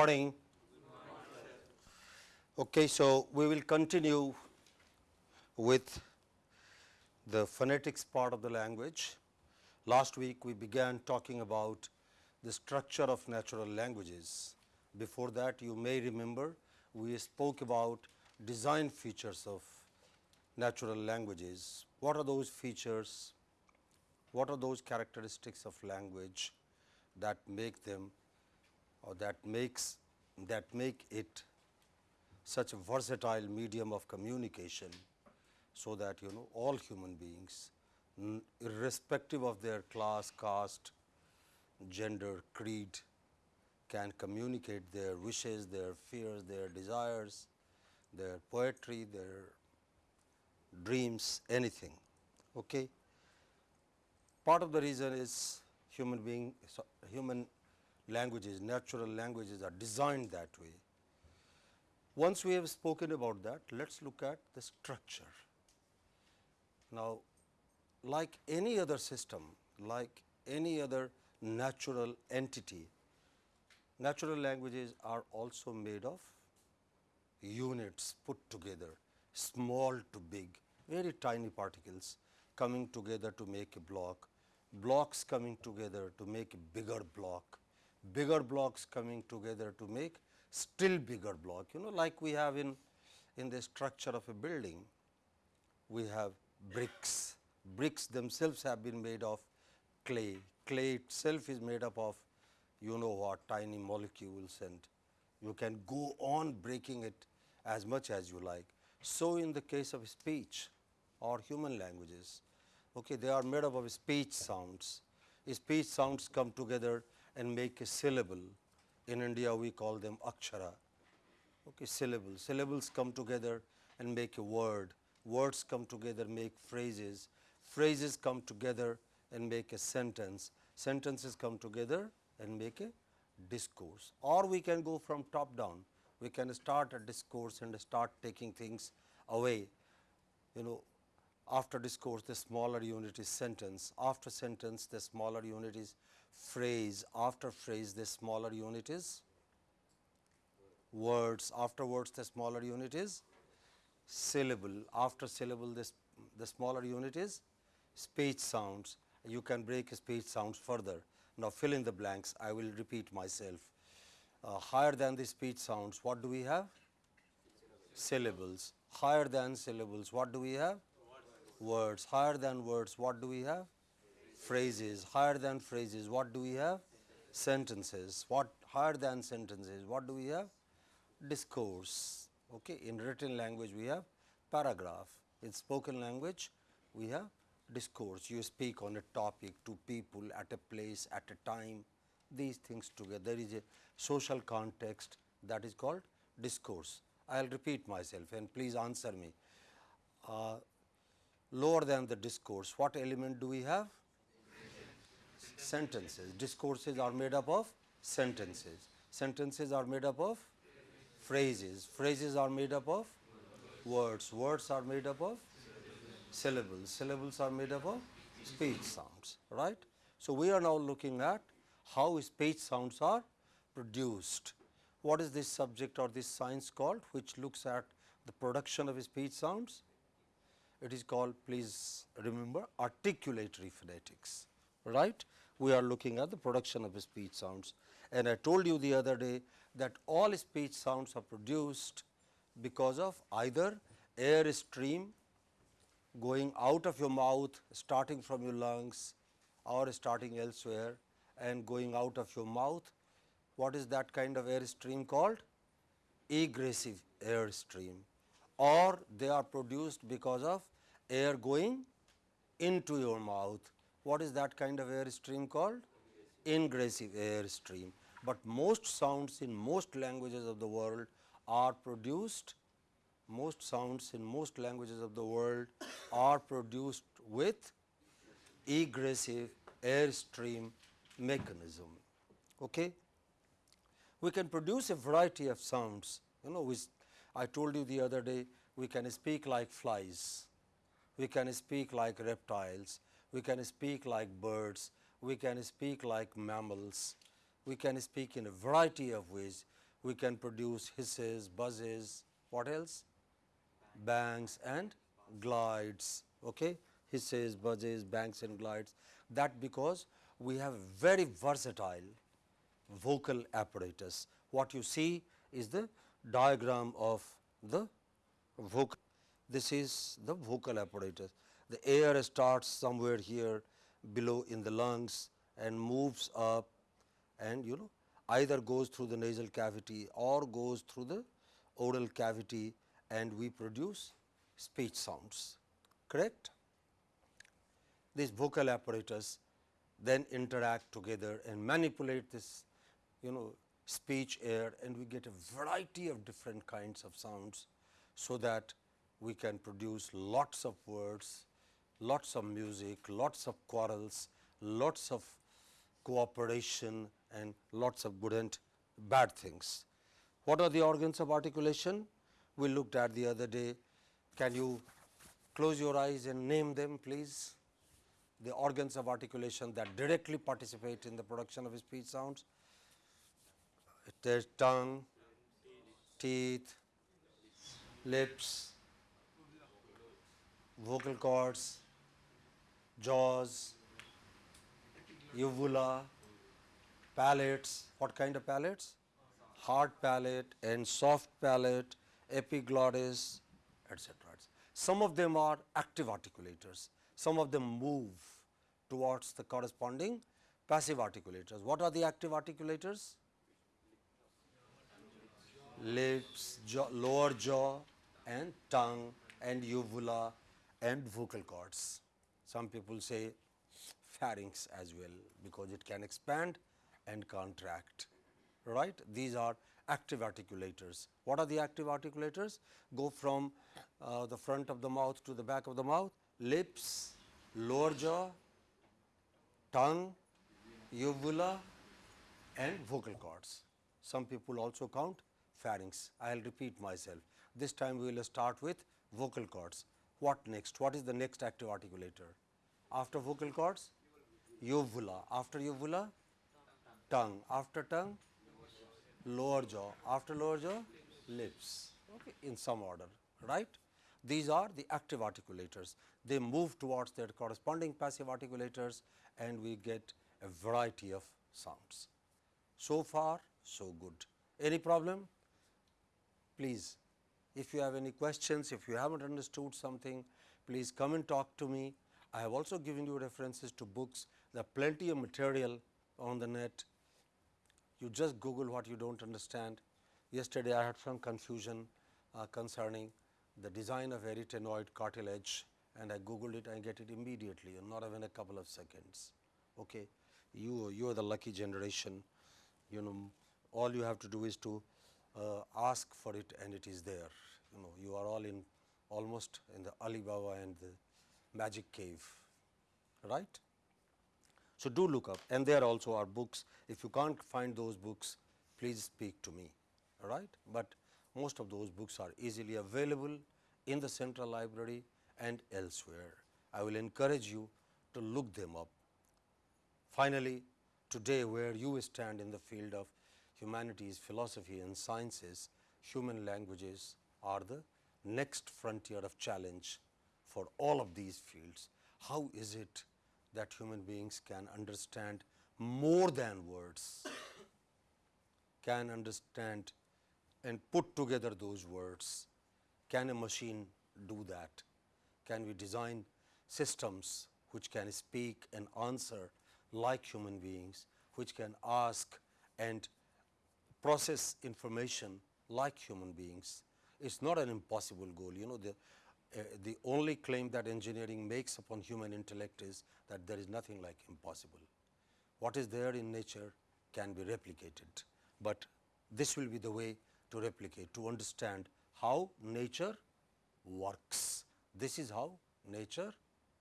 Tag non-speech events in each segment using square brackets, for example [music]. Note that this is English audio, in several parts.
morning. Okay, so we will continue with the phonetics part of the language. Last week we began talking about the structure of natural languages. Before that you may remember we spoke about design features of natural languages. What are those features? What are those characteristics of language that make them or that makes that make it such a versatile medium of communication so that you know all human beings irrespective of their class, caste, gender, creed can communicate their wishes, their fears, their desires, their poetry, their dreams, anything. Okay. Part of the reason is human being, human languages, natural languages are designed that way. Once we have spoken about that, let us look at the structure. Now, like any other system, like any other natural entity, natural languages are also made of units put together, small to big, very tiny particles coming together to make a block, blocks coming together to make a bigger block, bigger blocks coming together to make still bigger block. You know like we have in, in the structure of a building, we have bricks. Bricks themselves have been made of clay. Clay itself is made up of you know what tiny molecules and you can go on breaking it as much as you like. So, in the case of speech or human languages, okay, they are made up of speech sounds. Speech sounds come together and make a syllable. In India, we call them akshara. Okay, syllables. Syllables come together and make a word. Words come together, make phrases. Phrases come together and make a sentence. Sentences come together and make a discourse. Or we can go from top down. We can start a discourse and start taking things away. You know, after discourse, the smaller unit is sentence. After sentence, the smaller unit is phrase, after phrase the smaller unit is words, after words the smaller unit is syllable, after syllable this the smaller unit is speech sounds. You can break speech sounds further. Now, fill in the blanks, I will repeat myself. Uh, higher than the speech sounds, what do we have? Syllables. Higher than syllables, what do we have? Words. Higher than words, what do we have? Phrases, higher than phrases, what do we have? Sentences, what higher than sentences, what do we have? Discourse. Okay. In written language, we have paragraph. In spoken language, we have discourse. You speak on a topic to people at a place, at a time, these things together. There is a social context that is called discourse. I will repeat myself and please answer me. Uh, lower than the discourse, what element do we have? Sentences. Discourses are made up of sentences. Sentences are made up of phrases. Phrases are made up of words. Words are made up of syllables. Syllables are made up of speech sounds, right. So, we are now looking at how speech sounds are produced. What is this subject or this science called which looks at the production of speech sounds? It is called please remember articulatory phonetics, right we are looking at the production of speech sounds. And I told you the other day that all speech sounds are produced because of either air stream going out of your mouth starting from your lungs or starting elsewhere and going out of your mouth. What is that kind of air stream called? Egressive air stream or they are produced because of air going into your mouth what is that kind of air stream called? Ingressive air stream. But most sounds in most languages of the world are produced, most sounds in most languages of the world are produced with egressive air stream mechanism. Okay? We can produce a variety of sounds, you know, which I told you the other day, we can speak like flies, we can speak like reptiles, we can speak like birds, we can speak like mammals, we can speak in a variety of ways. we can produce hisses, buzzes, what else? Bangs and glides. Okay? Hisses, buzzes, bangs and glides. That because we have very versatile vocal apparatus. What you see is the diagram of the vocal. This is the vocal apparatus. The air starts somewhere here below in the lungs and moves up and you know either goes through the nasal cavity or goes through the oral cavity and we produce speech sounds, correct? These vocal apparatus then interact together and manipulate this you know speech air and we get a variety of different kinds of sounds. So, that we can produce lots of words, lots of music, lots of quarrels, lots of cooperation and lots of good and bad things. What are the organs of articulation? We looked at the other day. Can you close your eyes and name them please? The organs of articulation that directly participate in the production of speech sounds. There's tongue, teeth, lips, vocal cords, jaws, uvula, palates. What kind of palates? Hard palate and soft palate, epiglottis, etc. Some of them are active articulators, some of them move towards the corresponding passive articulators. What are the active articulators? Lips, jaw, lower jaw and tongue and uvula and vocal cords. Some people say pharynx as well because it can expand and contract right. These are active articulators. What are the active articulators? Go from uh, the front of the mouth to the back of the mouth, lips, lower jaw, tongue, uvula and vocal cords. Some people also count pharynx. I will repeat myself. This time we will start with vocal cords. What next? What is the next active articulator? After vocal cords? Uvula. After uvula? Tongue. After tongue? Lower jaw. After lower jaw? Lips. Okay. In some order, right? These are the active articulators. They move towards their corresponding passive articulators and we get a variety of sounds. So far, so good. Any problem? Please, if you have any questions, if you haven't understood something, please come and talk to me. I have also given you references to books. There are plenty of material on the net. You just Google what you don't understand. Yesterday, I had some confusion uh, concerning the design of arytenoid cartilage and I googled it and get it immediately and not even a couple of seconds. Okay. You, you are the lucky generation, you know, all you have to do is to uh, ask for it and it is there. You know, you are all in almost in the Alibaba and the magic cave, right. So, do look up and there also are books. If you can't find those books, please speak to me, all right. But most of those books are easily available in the central library and elsewhere. I will encourage you to look them up. Finally, today where you stand in the field of humanities, philosophy and sciences, human languages are the next frontier of challenge for all of these fields. How is it that human beings can understand more than words, [coughs] can understand and put together those words? Can a machine do that? Can we design systems which can speak and answer like human beings, which can ask and process information like human beings. It is not an impossible goal. You know, the, uh, the only claim that engineering makes upon human intellect is that there is nothing like impossible. What is there in nature can be replicated, but this will be the way to replicate, to understand how nature works. This is how nature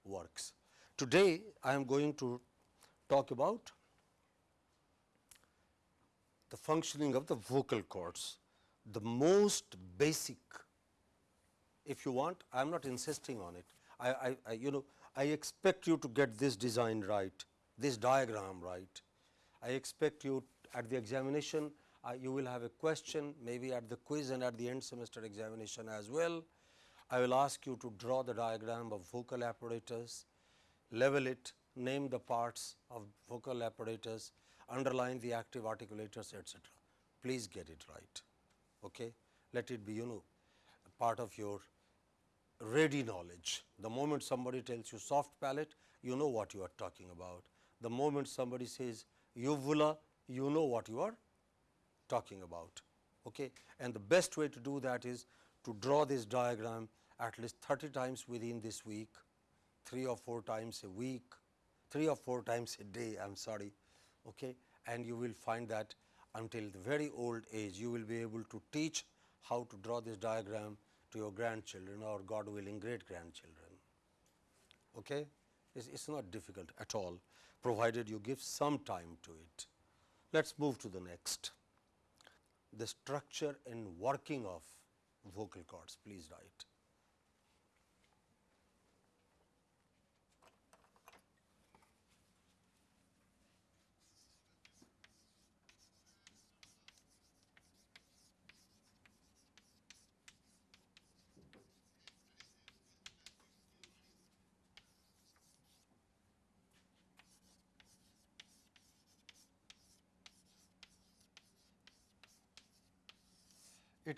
works. Today, I am going to talk about the functioning of the vocal cords. The most basic, if you want, I am not insisting on it. I, I, I, you know, I expect you to get this design right, this diagram right. I expect you at the examination, Uh, you will have a question maybe at the quiz and at the end semester examination as well. I will ask you to draw the diagram of vocal apparatus, level it, name the parts of vocal apparatus, underline the active articulators etc. Please get it right. Okay? Let it be you know part of your ready knowledge. The moment somebody tells you soft palate, you know what you are talking about. The moment somebody says uvula, you know what you are talking about. Okay? And the best way to do that is to draw this diagram at least 30 times within this week, 3 or 4 times a week, 3 or 4 times a day, I am sorry. Okay? And you will find that until the very old age, you will be able to teach how to draw this diagram to your grandchildren or God willing great grandchildren. Okay? It's, it's not difficult at all, provided you give some time to it. Let us move to the next. The structure and working of vocal cords, please write.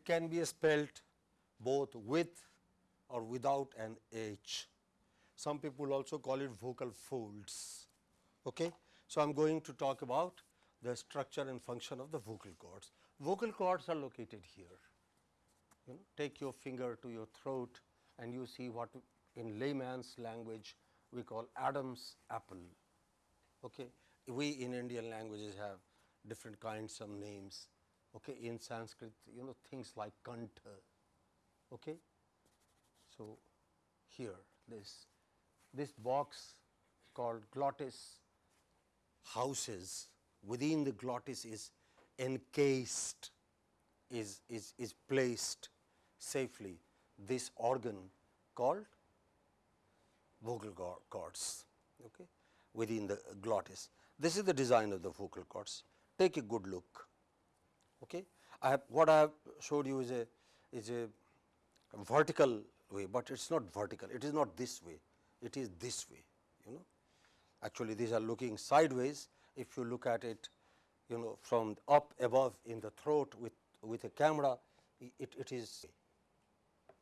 It can be spelled both with or without an H. Some people also call it vocal folds. Okay? So, I am going to talk about the structure and function of the vocal cords. Vocal cords are located here. You know, take your finger to your throat and you see what in layman's language we call Adam's apple. Okay? We in Indian languages have different kinds of names okay, in Sanskrit you know things like kantha. Okay. So, here this this box called glottis houses within the glottis is encased is, is, is placed safely this organ called vocal cords okay, within the glottis. This is the design of the vocal cords. Take a good look. Okay. I have what I have showed you is a is a vertical way, but it is not vertical, it is not this way, it is this way you know. Actually, these are looking sideways. If you look at it you know from up above in the throat with with a camera it, it is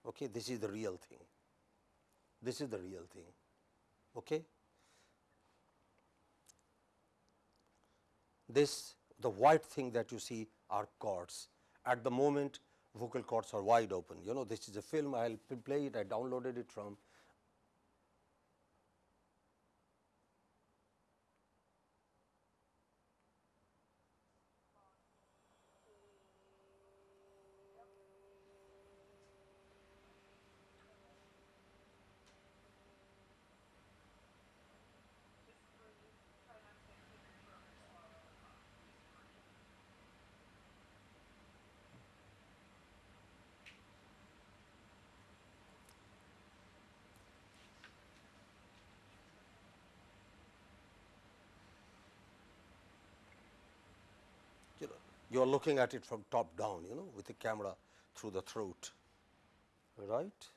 okay this is the real thing. This is the real thing okay? This the white thing that you see are cords. At the moment vocal cords are wide open. You know this is a film I will play it, I downloaded it from you are looking at it from top down you know with the camera through the throat. Right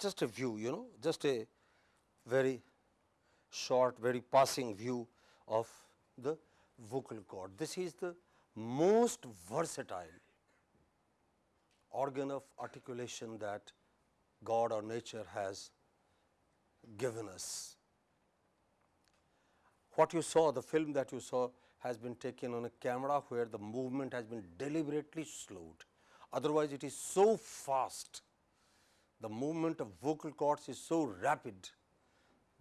Just a view, you know, just a very short, very passing view of the vocal cord. This is the most versatile organ of articulation that God or nature has given us. What you saw, the film that you saw has been taken on a camera where the movement has been deliberately slowed. Otherwise, it is so fast, the movement of vocal cords is so rapid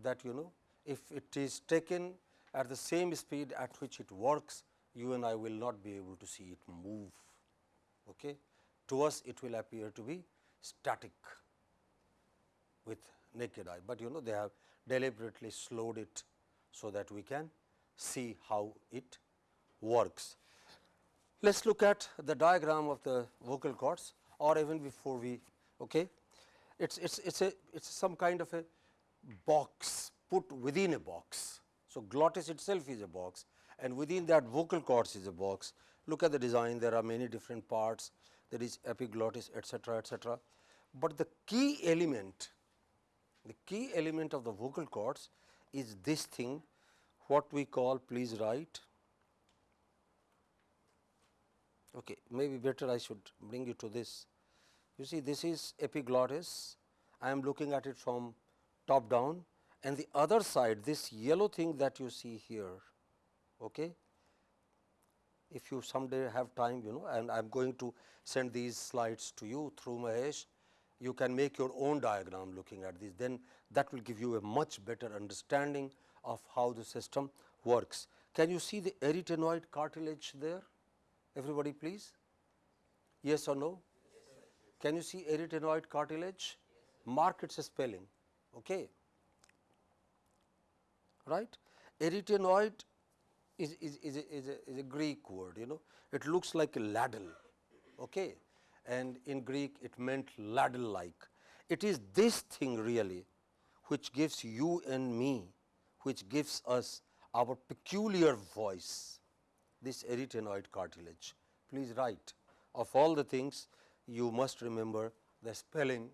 that you know if it is taken at the same speed at which it works, you and I will not be able to see it move. Okay? To us it will appear to be static with naked eye, but you know they have deliberately slowed it so that we can see how it works. Let us look at the diagram of the vocal cords or even before we okay. It's it's it's a it's some kind of a box put within a box. So, glottis itself is a box and within that vocal cords is a box. Look at the design there are many different parts there is epiglottis etcetera etcetera. But the key element the key element of the vocal cords is this thing what we call please write okay maybe better I should bring you to this you see this is epiglottis I am looking at it from top down. And the other side this yellow thing that you see here okay? If you someday have time you know and I am going to send these slides to you through Mahesh. You can make your own diagram looking at this. Then that will give you a much better understanding of how the system works. Can you see the arytenoid cartilage there? Everybody please. Yes or no can you see arytenoid cartilage? Mark its spelling. Okay? Right? Arytenoid is, is, is, a, is, a, is a Greek word you know. It looks like a ladle. Okay? And in Greek it meant ladle like. It is this thing really which gives you and me, which gives us our peculiar voice, this arytenoid cartilage. Please write. Of all the things you must remember the spelling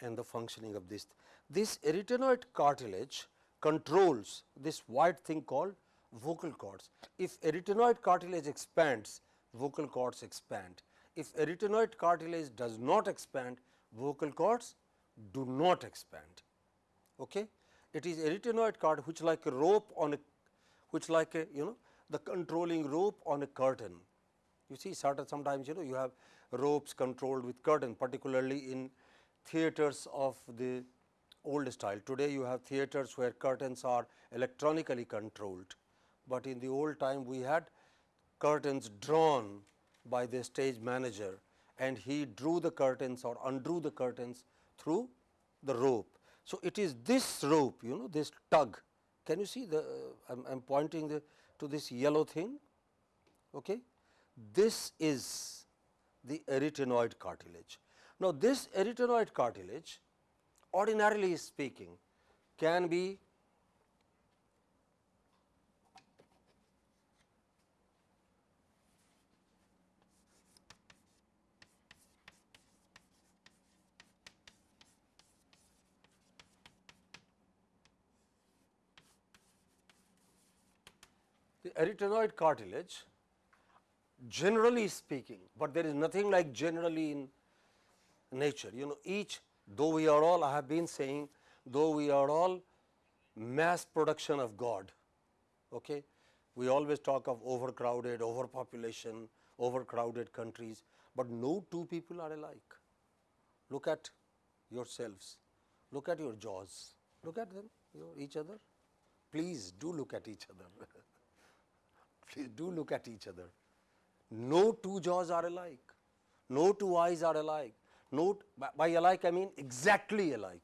and the functioning of this. This arytenoid cartilage controls this white thing called vocal cords. If arytenoid cartilage expands, vocal cords expand. If arytenoid cartilage does not expand, vocal cords do not expand. Okay? It is arytenoid cord which like a rope on a which like a you know the controlling rope on a curtain. You see sometimes you know you have ropes controlled with curtain particularly in theaters of the old style. Today you have theaters where curtains are electronically controlled, but in the old time we had curtains drawn by the stage manager and he drew the curtains or undrew the curtains through the rope. So, it is this rope you know this tug can you see the uh, I am pointing the, to this yellow thing. Okay. This is the arytenoid cartilage. Now, this arytenoid cartilage ordinarily speaking can be the arytenoid cartilage generally speaking, but there is nothing like generally in nature. You know each though we are all I have been saying though we are all mass production of God. Okay? We always talk of overcrowded, overpopulation, overcrowded countries, but no two people are alike. Look at yourselves, look at your jaws, look at them, each other. Please do look at each other. [laughs] Please do look at each other. No two jaws are alike, no two eyes are alike, no, by alike I mean exactly alike.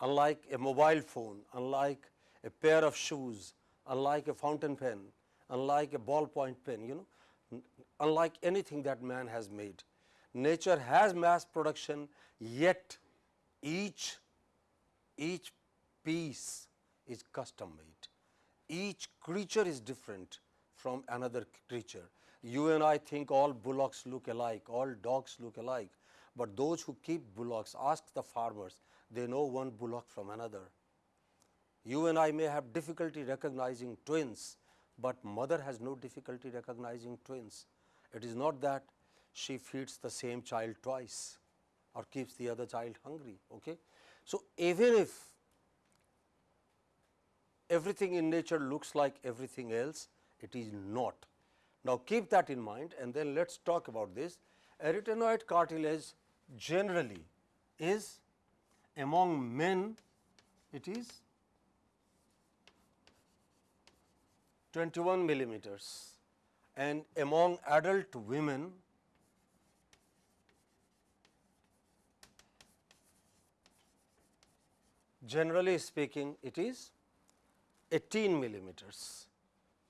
Unlike a mobile phone, unlike a pair of shoes, unlike a fountain pen, unlike a ballpoint pen, you know, unlike anything that man has made. Nature has mass production, yet each, each piece is custom made each creature is different from another creature. You and I think all bullocks look alike, all dogs look alike, but those who keep bullocks ask the farmers, they know one bullock from another. You and I may have difficulty recognizing twins, but mother has no difficulty recognizing twins. It is not that she feeds the same child twice or keeps the other child hungry. Okay? So, even if everything in nature looks like everything else, it is not. Now, keep that in mind and then let us talk about this. Arytenoid cartilage generally is among men it is 21 millimeters and among adult women generally speaking it is 18 millimeters.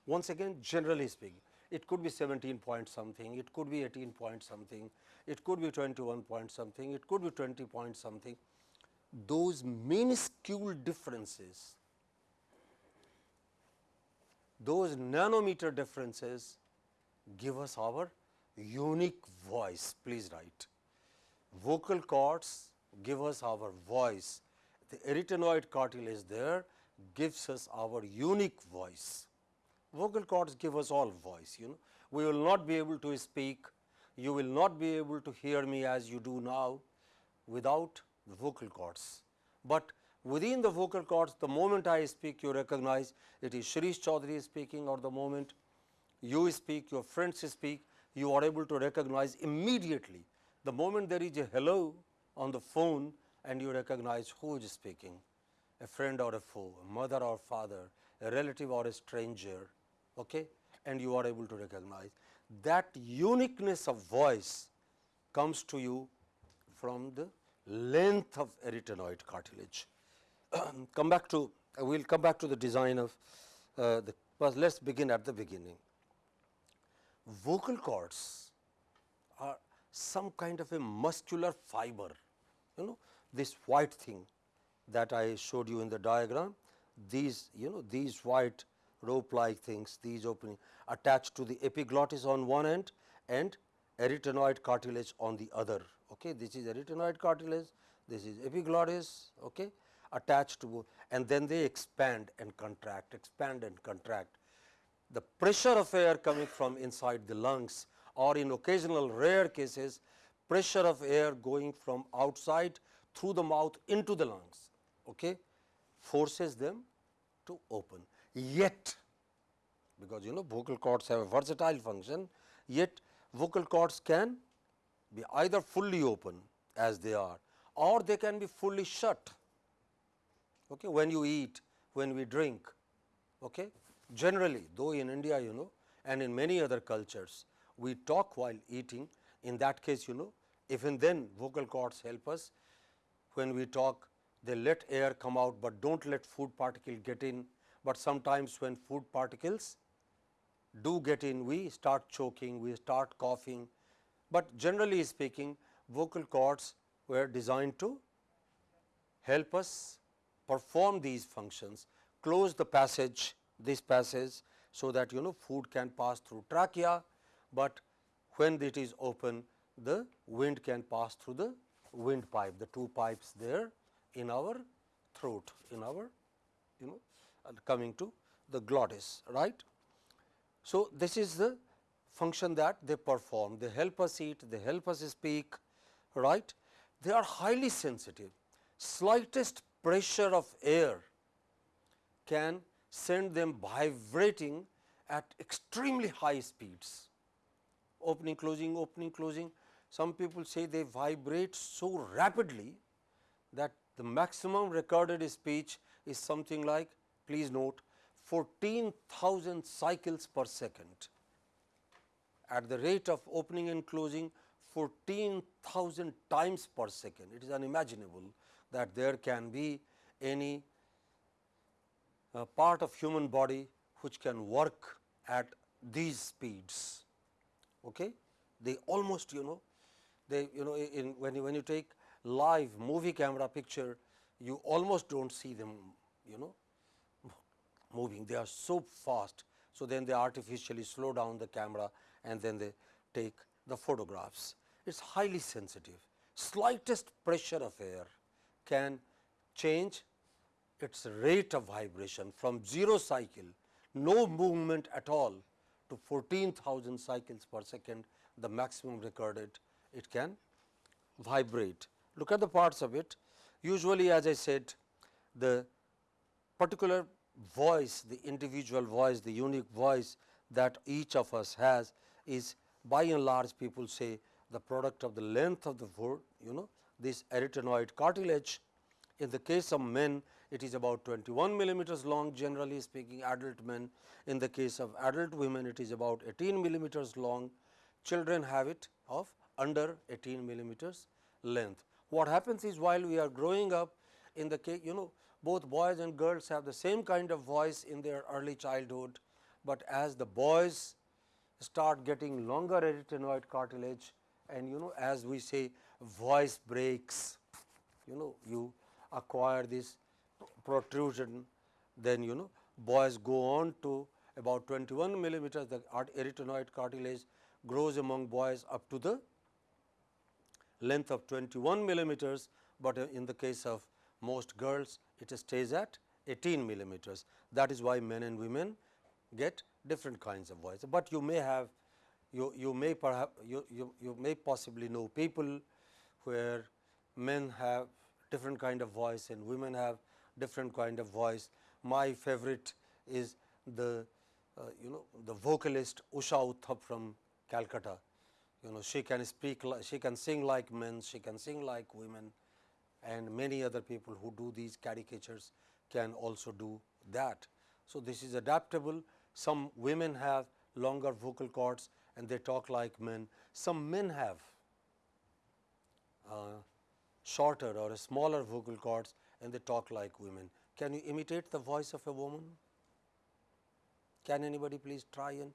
Once again generally speaking it could be 17 point something, it could be 18 point something, it could be 21 point something, it could be 20 point something. Those minuscule differences, those nanometer differences give us our unique voice, please write. Vocal cords give us our voice, the arytenoid cartilage there gives us our unique voice. Vocal cords give us all voice, you know. We will not be able to speak, you will not be able to hear me as you do now without the vocal cords. But within the vocal cords, the moment I speak, you recognize it is Shreesh Chaudhary speaking or the moment you speak, your friends speak, you are able to recognize immediately. The moment there is a hello on the phone and you recognize who is speaking, a friend or a foe, a mother or father, a relative or a stranger, okay? and you are able to recognize. That uniqueness of voice comes to you from the length of arytenoid cartilage. [clears throat] come back to, uh, we will come back to the design of uh, the, but let us begin at the beginning. Vocal cords are some kind of a muscular fiber, you know, this white thing that I showed you in the diagram, these, you know, these white rope like things, these opening attached to the epiglottis on one end and arytenoid cartilage on the other. Okay. This is arytenoid cartilage, this is epiglottis okay, attached to and then they expand and contract, expand and contract. The pressure of air coming from inside the lungs or in occasional rare cases pressure of air going from outside through the mouth into the lungs okay, forces them to open. Yet because you know vocal cords have a versatile function, yet vocal cords can be either fully open as they are or they can be fully shut okay, when you eat, when we drink. Okay. Generally though in India you know and in many other cultures we talk while eating in that case you know even then vocal cords help us when we talk they let air come out, but do not let food particle get in, but sometimes when food particles do get in we start choking, we start coughing, but generally speaking vocal cords were designed to help us perform these functions, close the passage this passage so that you know food can pass through trachea, but when it is open the wind can pass through the windpipe, the two pipes there in our throat, in our you know coming to the glottis, right. So, this is the function that they perform, they help us eat, they help us speak, right. They are highly sensitive, slightest pressure of air can send them vibrating at extremely high speeds, opening, closing, opening, closing. Some people say they vibrate so rapidly that the maximum recorded speech is something like please note 14,000 cycles per second. At the rate of opening and closing 14,000 times per second, it is unimaginable that there can be any uh, part of human body which can work at these speeds. Okay? They almost you know they you know in when you when you take live movie camera picture you almost do not see them you know moving, they are so fast. So, then they artificially slow down the camera and then they take the photographs. It is highly sensitive, slightest pressure of air can change its rate of vibration from 0 cycle, no movement at all to 14,000 cycles per second, the maximum recorded it can vibrate. Look at the parts of it. Usually as I said, the particular voice, the individual voice, the unique voice that each of us has is by and large people say the product of the length of the word, you know, this arytenoid cartilage. In the case of men, it is about 21 millimeters long generally speaking adult men. In the case of adult women, it is about 18 millimeters long. Children have it of under 18 millimeters length. What happens is while we are growing up in the case, you know, both boys and girls have the same kind of voice in their early childhood, but as the boys start getting longer arytenoid cartilage and you know as we say voice breaks, you know you acquire this protrusion, then you know boys go on to about 21 millimeters the arytenoid cartilage grows among boys up to the length of 21 millimeters, but in the case of most girls it stays at 18 millimeters. That is why men and women get different kinds of voice, but you may have you, you may perhaps you, you, you may possibly know people where men have different kind of voice and women have different kind of voice. My favorite is the uh, you know the vocalist Usha Uthup from Calcutta. You know she can speak she can sing like men, she can sing like women and many other people who do these caricatures can also do that. So, this is adaptable. Some women have longer vocal cords and they talk like men. Some men have uh, shorter or smaller vocal cords and they talk like women. Can you imitate the voice of a woman? Can anybody please try and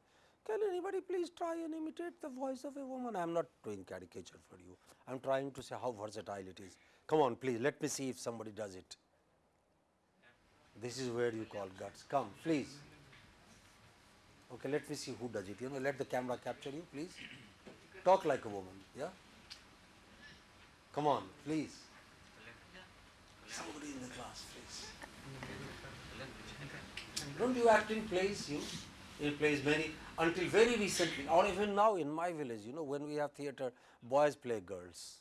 can anybody please try and imitate the voice of a woman? I am not doing caricature for you. I am trying to say how versatile it is. Come on, please, let me see if somebody does it. This is where you call guts. Come, please. Okay, let me see who does it. You know, let the camera capture you, please. Talk like a woman, yeah? Come on, please. Somebody in the class, please. Don't you act in plays, you? In plays many, until very recently, or even now in my village, you know, when we have theatre, boys play girls.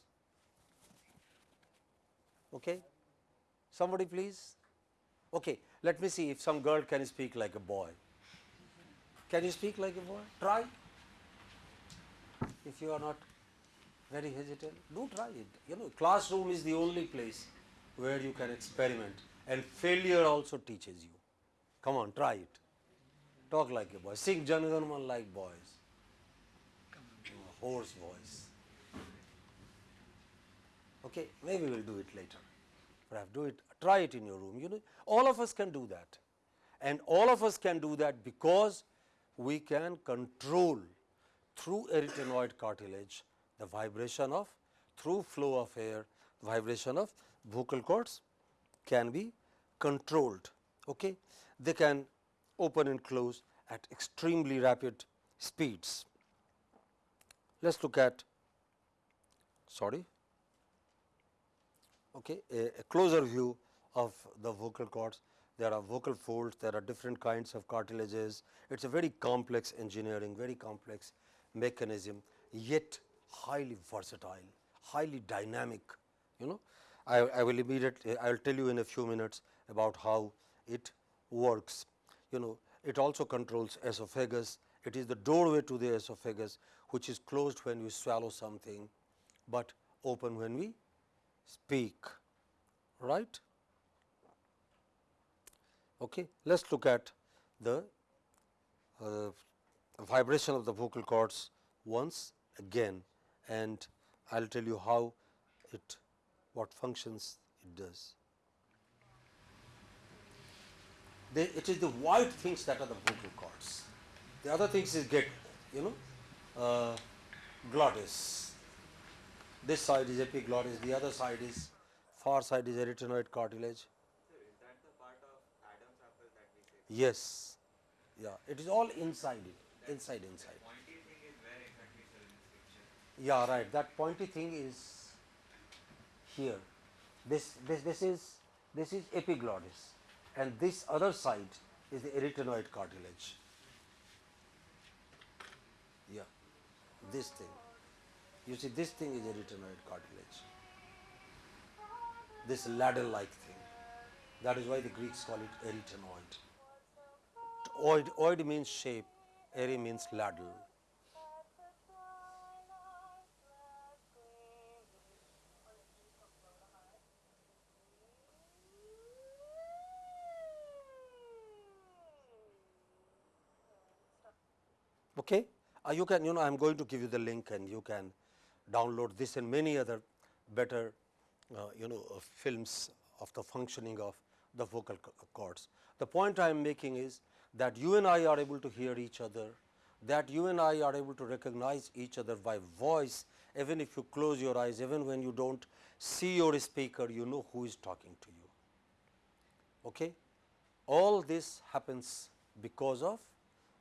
Okay? Somebody please? Okay, let me see if some girl can speak like a boy. Can you speak like a boy? Try. If you are not very hesitant, do try it. You know, classroom is the only place where you can experiment and failure also teaches you. Come on, try it. Talk like a boy. Sing Janaganman like boys. Hoarse voice. Okay, maybe we'll do it later. Perhaps do it, try it in your room. You know, all of us can do that. And all of us can do that because we can control through arytenoid cartilage the vibration of through flow of air vibration of vocal cords can be controlled. Okay. They can open and close at extremely rapid speeds. Let us look at sorry okay, a, a closer view of the vocal cords. There are vocal folds, there are different kinds of cartilages. It is a very complex engineering, very complex mechanism, yet highly versatile, highly dynamic. You know, I, I will immediately, I will tell you in a few minutes about how it works. You know, it also controls esophagus. It is the doorway to the esophagus, which is closed when we swallow something, but open when we speak, right. Okay. Let us look at the uh, vibration of the vocal cords once again and I will tell you how it what functions it does. They, it is the white things that are the vocal cords. The other things is get you know uh, glottis this side is epiglottis, the other side is far side is arytenoid cartilage. Sir, is that the part of Adam's apple that we say? Yes, yeah, it is all inside it, inside, inside. Yeah, right. That pointy thing is here. This, this, this is, this is epiglottis, and this other side is the arytenoid cartilage. Yeah, this thing. You see this thing is arytenoid cartilage, this ladle like thing. That is why the Greeks call it arytenoid. Oid, oid means shape, airy means ladle. Okay? Uh, you can you know I am going to give you the link and you can download this and many other better uh, you know uh, films of the functioning of the vocal cords. The point I am making is that you and I are able to hear each other, that you and I are able to recognize each other by voice even if you close your eyes, even when you do not see your speaker, you know who is talking to you. Okay? All this happens because of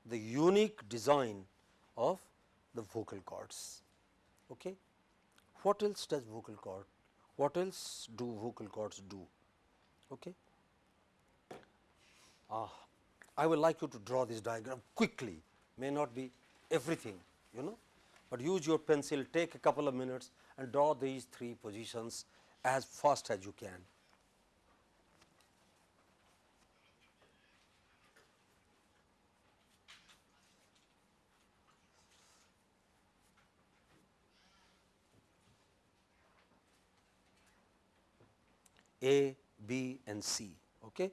the unique design of the vocal cords. Okay? What else does vocal cord? What else do vocal cords do? Okay? Ah, I would like you to draw this diagram quickly, may not be everything, you know, but use your pencil, take a couple of minutes and draw these three positions as fast as you can. A, B and C. Okay?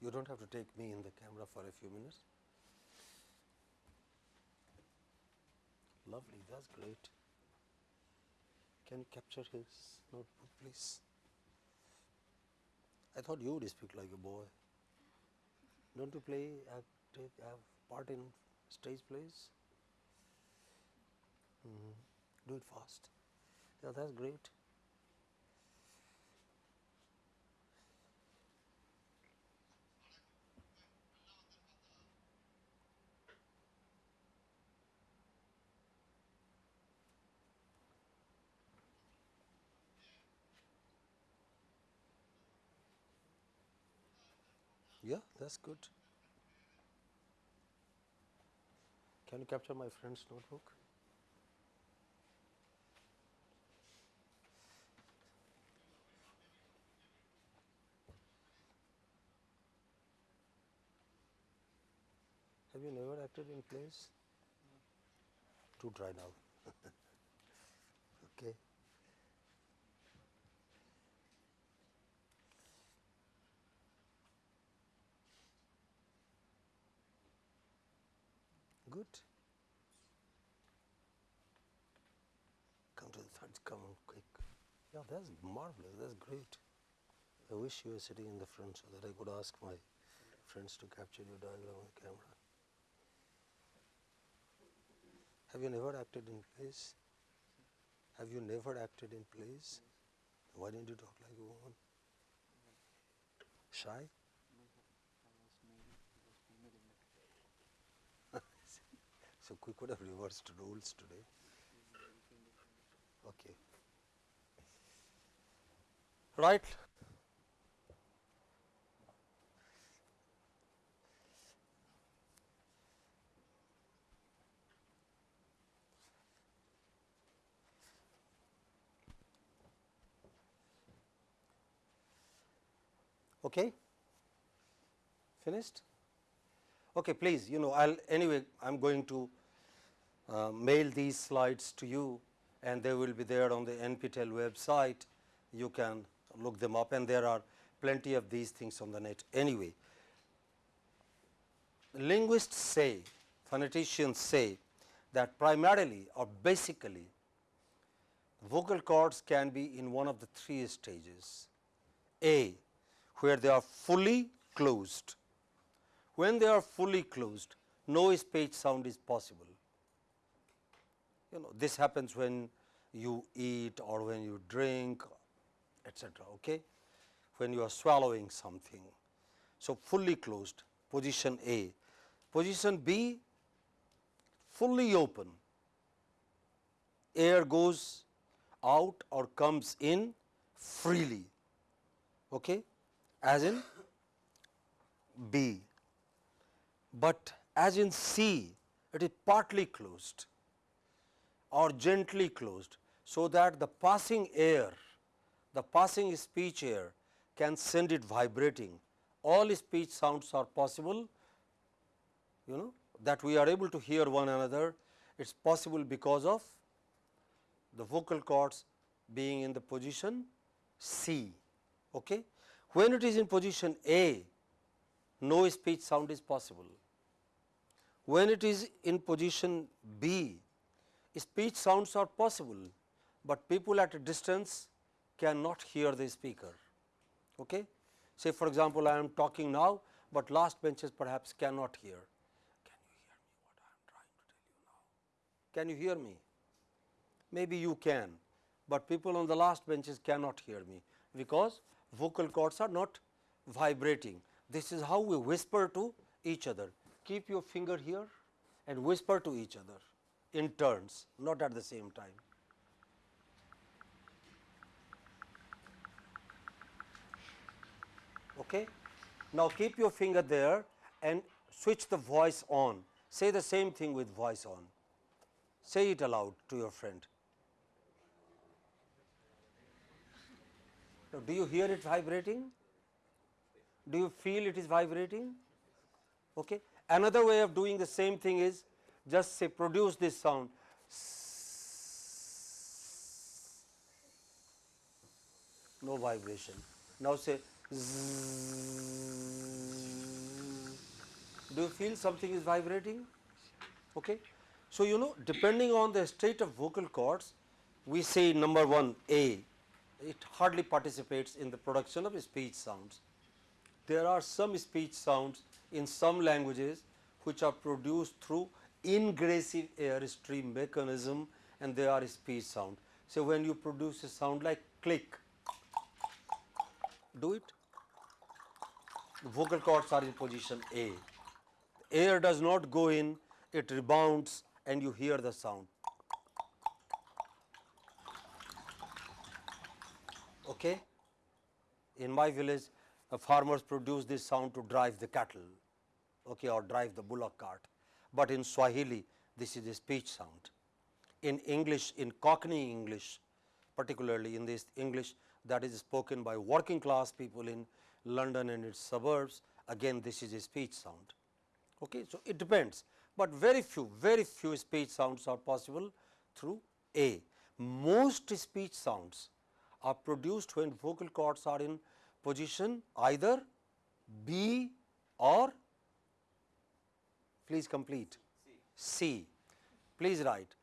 You do not have to take me in the camera for a few minutes. Lovely, that is great. Can you capture his notebook, please? I thought you would speak like a boy. Don't you play, act, take, have part in stage plays? Mhm. Do it fast. Yeah, that's great. Yeah, that's good. Can you capture my friend's notebook? Have you never acted in plays? To try now. [laughs] okay. Good. Come to the front, come on quick. Yeah, that's marvelous, that's great. I wish you were sitting in the front so that I could ask my friends to capture your diagram on the camera. Have you never acted in plays? Have you never acted in plays? Why didn't you talk like a woman? Shy? So we could have reversed rules today. Okay. Right. Okay. Finished? Okay, please, you know, I'll anyway, I'm going to uh, mail these slides to you and they will be there on the NPTEL website. You can look them up and there are plenty of these things on the net anyway. Linguists say, phoneticians say that primarily or basically vocal cords can be in one of the three stages. A, where they are fully closed. When they are fully closed, no speech sound is possible. You know, this happens when you eat or when you drink, etc. Okay? When you are swallowing something. So, fully closed, position A. Position B, fully open, air goes out or comes in freely, okay, as in B. But as in C, it is partly closed or gently closed, so that the passing air, the passing speech air can send it vibrating. All speech sounds are possible, you know that we are able to hear one another. It is possible because of the vocal cords being in the position C. Okay. When it is in position A, no speech sound is possible. When it is in position B, speech sounds are possible, but people at a distance cannot hear the speaker. Okay? Say for example, I am talking now, but last benches perhaps cannot hear. Can you hear me what I am trying to tell you now? Can you hear me? Maybe you can, but people on the last benches cannot hear me, because vocal cords are not vibrating. This is how we whisper to each other. Keep your finger here and whisper to each other in turns, not at the same time. Okay? Now, keep your finger there and switch the voice on. Say the same thing with voice on. Say it aloud to your friend. Now, do you hear it vibrating? Do you feel it is vibrating? Okay. Another way of doing the same thing is just say produce this sound. No vibration. Now say do you feel something is vibrating? Okay. So, you know depending on the state of vocal cords, we say number 1 A, it hardly participates in the production of speech sounds. There are some speech sounds in some languages which are produced through ingressive air stream mechanism and they are speech sound. So, when you produce a sound like click, do it. The vocal cords are in position A. Air does not go in, it rebounds and you hear the sound. Okay? In my village, the farmers produce this sound to drive the cattle okay, or drive the bullock cart, but in Swahili this is a speech sound. In English, in Cockney English, particularly in this English that is spoken by working class people in London and its suburbs, again this is a speech sound. Okay. So, it depends, but very few, very few speech sounds are possible through A. Most speech sounds are produced when vocal cords are in position either B or please complete C. Please write.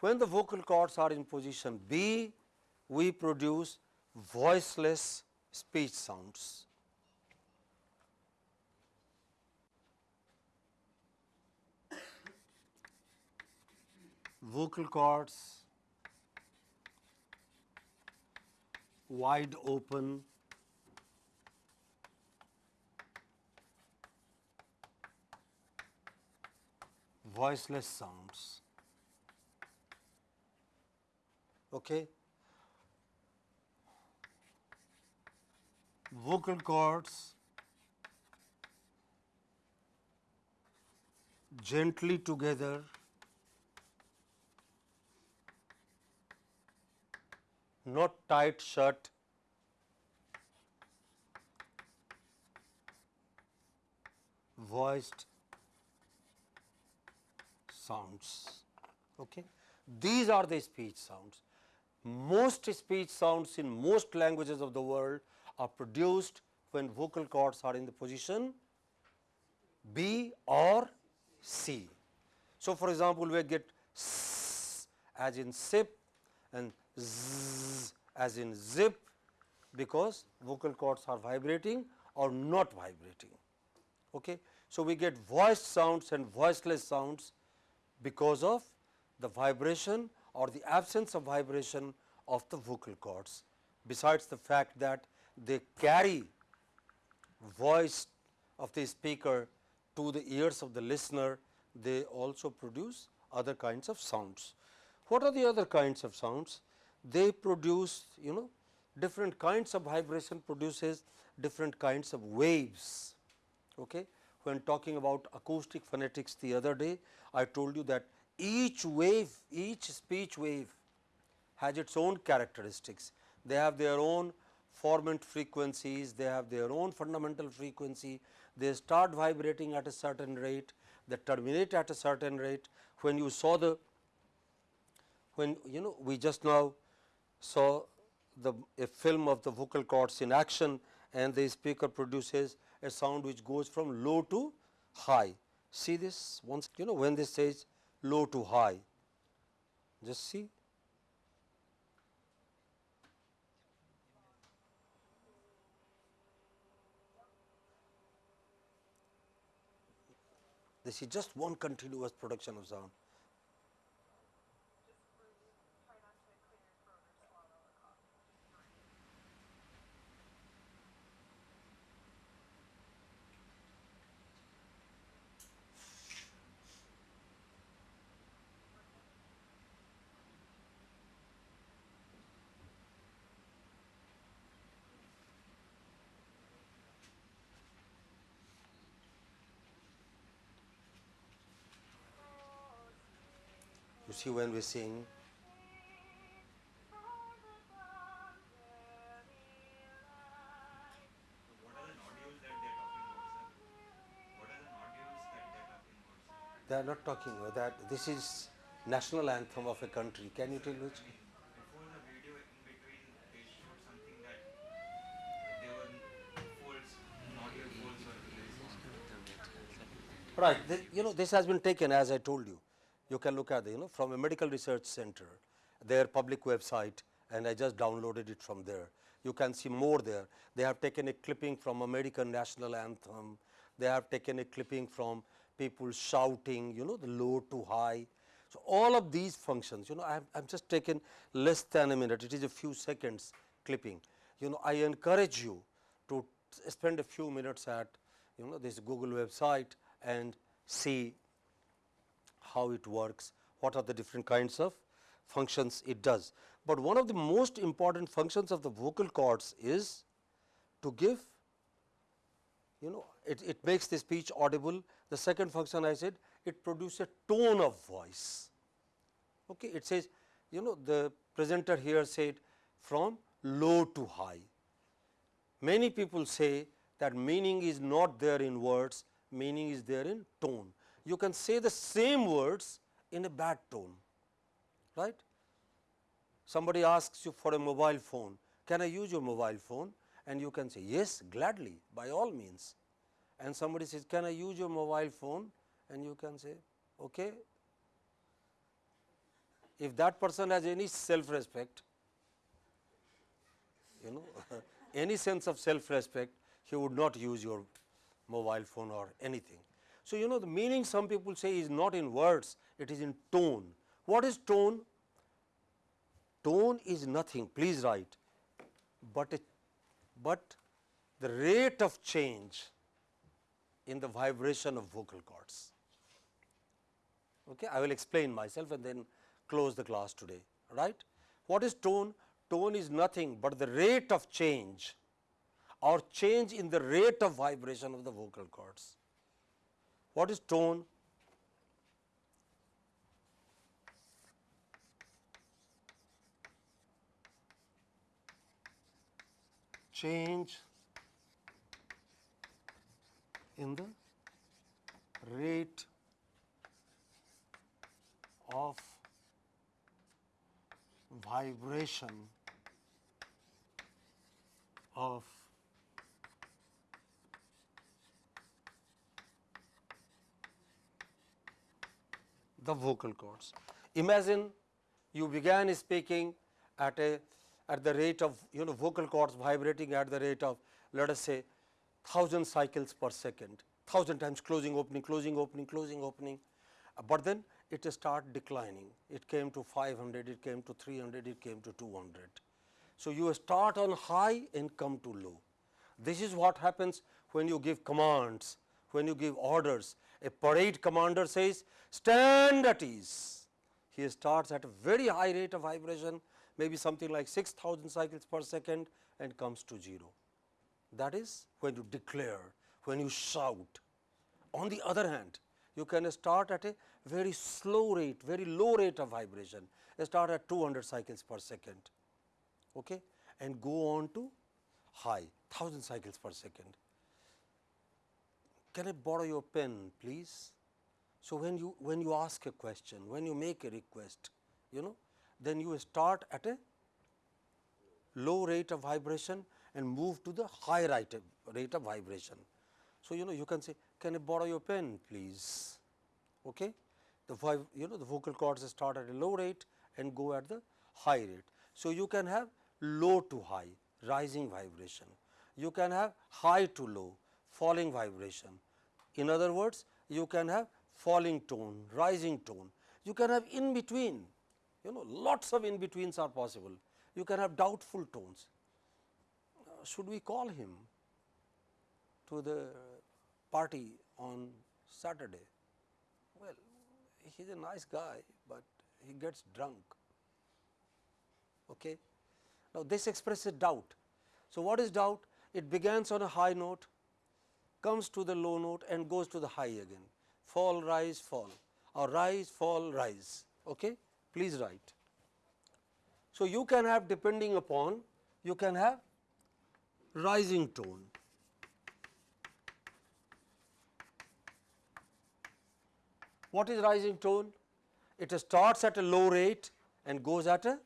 When the vocal cords are in position B, we produce voiceless speech sounds. Vocal cords wide open voiceless sounds. Okay. Vocal cords gently together not tight shut voiced sounds. Okay. These are the speech sounds. Most speech sounds in most languages of the world are produced when vocal cords are in the position B or C. So, for example, we get s as in sip and z as in zip because vocal cords are vibrating or not vibrating. Okay. So, we get voiced sounds and voiceless sounds because of the vibration or the absence of vibration of the vocal cords. Besides the fact that they carry voice of the speaker to the ears of the listener, they also produce other kinds of sounds. What are the other kinds of sounds? They produce you know different kinds of vibration produces different kinds of waves. Okay. When talking about acoustic phonetics the other day, I told you that each wave, each speech wave has its own characteristics. They have their own formant frequencies, they have their own fundamental frequency, they start vibrating at a certain rate, they terminate at a certain rate. When you saw the, when you know we just now saw the a film of the vocal cords in action and the speaker produces a sound which goes from low to high. See this once you know when this says low to high, just see This is just one continuous production of sound. You when we sing, What are the nodules that they are talking about, sir? What are the nodules that they are talking about, sir? they are not talking about that. This is national anthem of a country. Can you tell which? Before the video, in between, they showed something that they were folds, nodule folds were released. Right. You know, this has been taken as I told you. You can look at the, you know, from a medical research center, their public website and I just downloaded it from there. You can see more there. They have taken a clipping from American national anthem. They have taken a clipping from people shouting, you know, the low to high. So, all of these functions, you know, I am just taken less than a minute. It is a few seconds clipping. You know, I encourage you to spend a few minutes at, you know, this Google website and see how it works, what are the different kinds of functions it does. But one of the most important functions of the vocal cords is to give you know it, it makes the speech audible. The second function I said it produces a tone of voice. Okay. It says you know the presenter here said from low to high. Many people say that meaning is not there in words, meaning is there in tone. You can say the same words in a bad tone, right. Somebody asks you for a mobile phone, can I use your mobile phone? And you can say yes gladly by all means. And somebody says can I use your mobile phone? And you can say okay. If that person has any self respect, you know [laughs] any sense of self respect, he would not use your mobile phone or anything. So, you know the meaning some people say is not in words, it is in tone. What is tone? Tone is nothing, please write, but but the rate of change in the vibration of vocal cords. Okay, I will explain myself and then close the class today, right. What is tone? Tone is nothing but the rate of change or change in the rate of vibration of the vocal cords. What is tone? Change in the rate of vibration of the vocal cords. Imagine you began speaking at a at the rate of you know vocal cords vibrating at the rate of let us say 1000 cycles per second. thousand times closing opening closing opening closing opening, but then it start declining it came to 500 it came to 300 it came to 200. So, you start on high and come to low. This is what happens when you give commands, when you give orders. A parade commander says stand at ease. He starts at a very high rate of vibration maybe something like 6000 cycles per second and comes to 0. That is when you declare, when you shout. On the other hand, you can start at a very slow rate, very low rate of vibration, start at 200 cycles per second okay, and go on to high 1000 cycles per second. Can I borrow your pen please? So, when you when you ask a question, when you make a request, you know, then you start at a low rate of vibration and move to the high rate of, rate of vibration. So, you know you can say can I borrow your pen please okay the vib- you know the vocal cords start at a low rate and go at the high rate. So, you can have low to high rising vibration you can have high to low falling vibration in other words you can have falling tone rising tone you can have in between you know lots of in betweens are possible you can have doubtful tones uh, should we call him to the party on Saturday? Well, he is a nice guy, but he gets drunk. Okay. Now, this expresses doubt. So, what is doubt? It begins on a high note, comes to the low note and goes to the high again, fall, rise, fall or rise, fall, rise. Okay? Please write. So, you can have depending upon, you can have rising tone. What is rising tone? It starts at a low rate and goes at a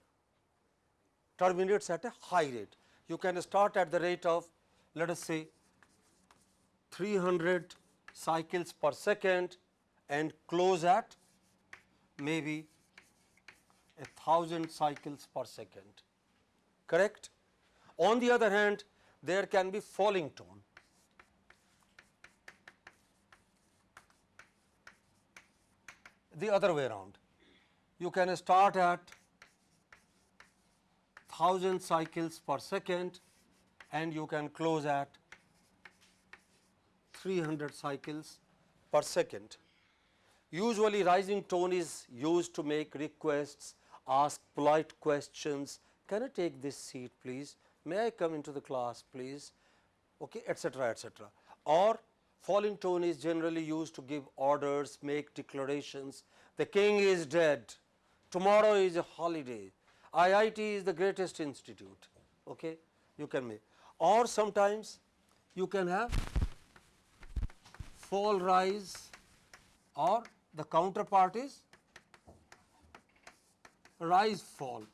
terminates at a high rate. You can start at the rate of let us say 300 cycles per second and close at maybe a thousand cycles per second correct. On the other hand there can be falling tone the other way around. You can start at 1000 cycles per second and you can close at 300 cycles per second. Usually rising tone is used to make requests, ask polite questions, can I take this seat please, may I come into the class please, okay, etc., etc. Or falling tone is generally used to give orders, make declarations, the king is dead, tomorrow is a holiday, IIT is the greatest institute, okay, you can make. Or sometimes you can have fall rise or the counterpart is rise fall.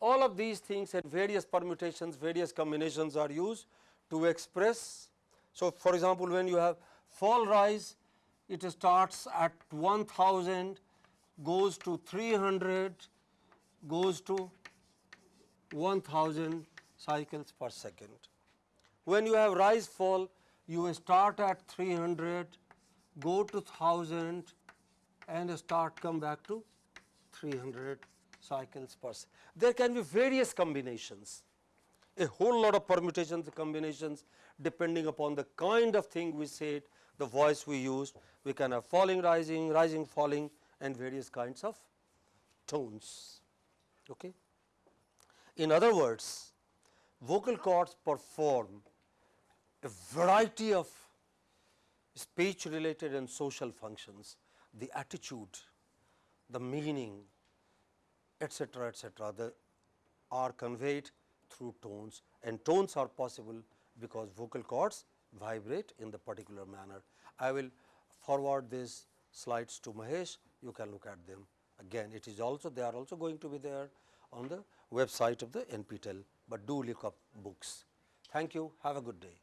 All of these things and various permutations, various combinations are used to express. So, for example, when you have fall rise, it starts at 1000, goes to 300, goes to 1000 cycles per second. When you have rise fall, you start at 300, go to 1000 and start come back to 300 cycles per second. There can be various combinations, a whole lot of permutations combinations depending upon the kind of thing we said, the voice we used. We can have falling, rising, rising, falling and various kinds of tones. Okay. In other words, vocal cords perform a variety of speech related and social functions, the attitude, the meaning, etc., etc., the are conveyed through tones and tones are possible because vocal cords vibrate in the particular manner. I will forward these slides to Mahesh, you can look at them again. It is also they are also going to be there on the website of the NPTEL, but do look up books. Thank you. Have a good day.